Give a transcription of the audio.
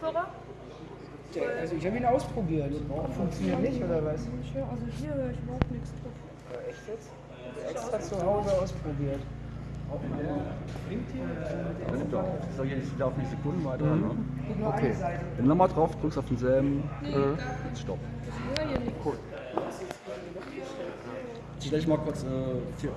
Kopfhörer? Der, also ich habe ihn ausprobiert. Funktioniert nicht, oder was? Also hier höre ich überhaupt nichts drauf. Äh, echt jetzt? Extra zu Hause ausprobiert. Das nimmt doch. Das soll jetzt laufen die Sekunden weiter. Mhm. Ne? Guck nur Okay. Wenn du nochmal drauf drückst auf denselben, nee, äh, stopp. Cool. Ich stelle mal kurz äh, 4, 4K.